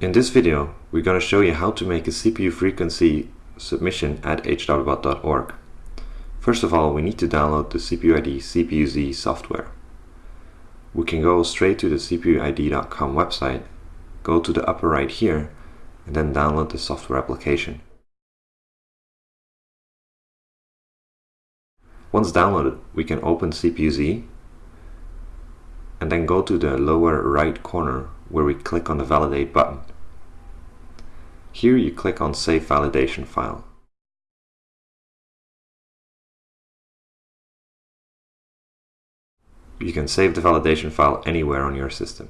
In this video, we're going to show you how to make a CPU frequency submission at hwbot.org. First of all, we need to download the CPUID CPUZ software. We can go straight to the CPUID.com website, go to the upper right here, and then download the software application. Once downloaded, we can open CPUZ and then go to the lower right corner where we click on the validate button. Here you click on save validation file. You can save the validation file anywhere on your system.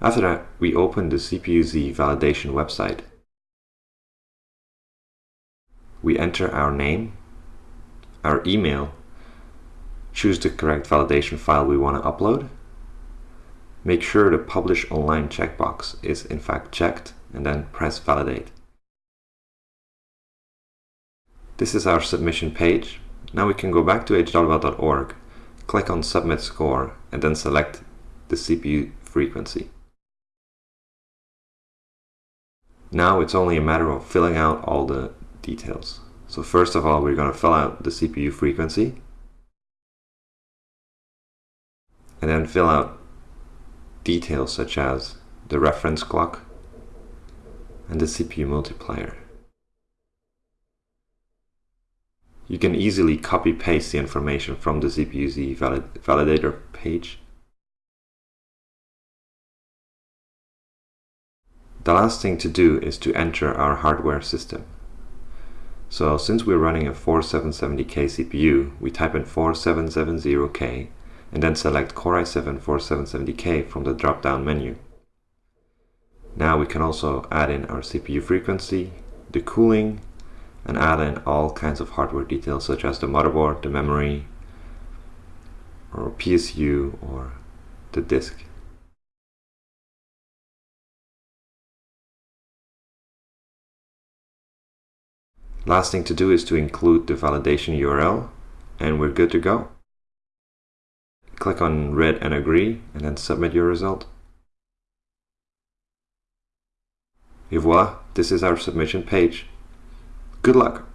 After that, we open the CPU-Z validation website. We enter our name, our email, choose the correct validation file we want to upload, Make sure the Publish Online checkbox is in fact checked and then press Validate. This is our submission page. Now we can go back to hwbot.org, click on Submit Score and then select the CPU frequency. Now it's only a matter of filling out all the details. So first of all, we're going to fill out the CPU frequency and then fill out details such as the reference clock and the CPU multiplier. You can easily copy paste the information from the CPUZ valid validator page. The last thing to do is to enter our hardware system. So since we're running a 4770K CPU, we type in 4770K and then select Core i7 4770K from the drop-down menu. Now we can also add in our CPU frequency, the cooling, and add in all kinds of hardware details such as the motherboard, the memory, or PSU, or the disk. Last thing to do is to include the validation URL, and we're good to go. Click on read and agree and then submit your result. Et voila, this is our submission page. Good luck!